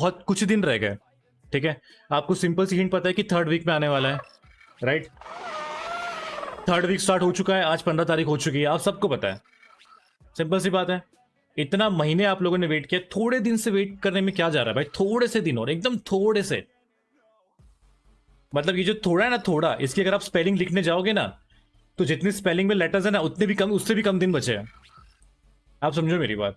बहुत कुछ दिन रह गए, ठीक है? आपको सिंपल सी हिंट पता है कि थर्ड वीक में आने वाला है राइट थर्ड वीक स्टार्ट हो चुका है, आज पंद्रह तारीख हो चुकी है, आप सबको पता है। सिंपल सी बात है, इतना महीने आप लोगों ने वेट किया, थोड़े दिन से वेट करने में क्या जा रहा है भाई? थोड़े से दिन और, एकदम थोड़े से। मतलब ये जो थोड़ा है ना, थोड़ा, इसकी अगर आप स्पेलिंग लिखने जाओगे ना तो जितनी स्पेलिंग में लेटर्स है ना, उतने भी कम, उससे भी कम दिन बचे हैं। आप समझो मेरी बात।